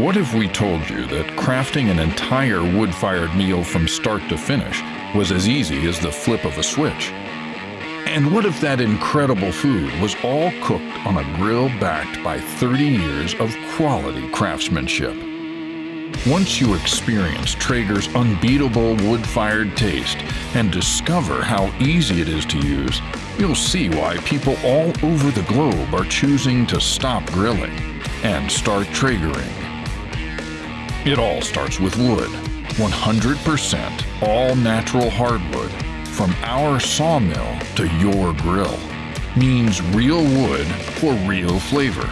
What if we told you that crafting an entire wood-fired meal from start to finish was as easy as the flip of a switch? And what if that incredible food was all cooked on a grill backed by 30 years of quality craftsmanship? Once you experience Traeger's unbeatable wood-fired taste and discover how easy it is to use, you'll see why people all over the globe are choosing to stop grilling and start Traegering. It all starts with wood, 100% all natural hardwood, from our sawmill to your grill. Means real wood for real flavor.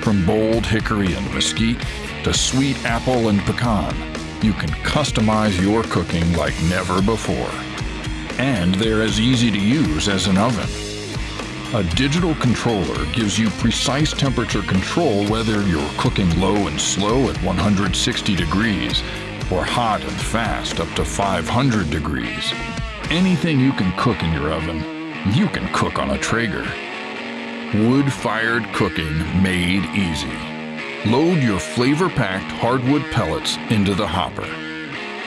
From bold hickory and mesquite to sweet apple and pecan, you can customize your cooking like never before. And they're as easy to use as an oven. A digital controller gives you precise temperature control whether you're cooking low and slow at 160 degrees or hot and fast up to 500 degrees. Anything you can cook in your oven, you can cook on a Traeger. Wood-fired cooking made easy. Load your flavor-packed hardwood pellets into the hopper.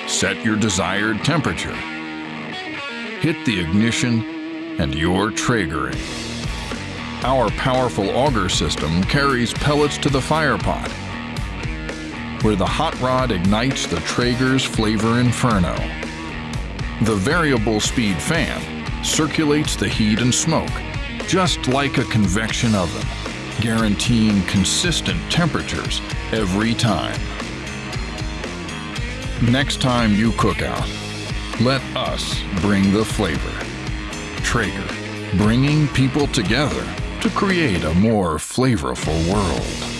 Set your desired temperature. Hit the ignition and you're Traegering. Our powerful auger system carries pellets to the fire pot, where the hot rod ignites the Traeger's flavor inferno. The variable speed fan circulates the heat and smoke, just like a convection oven, guaranteeing consistent temperatures every time. Next time you cook out, let us bring the flavor. Traeger, bringing people together to create a more flavorful world.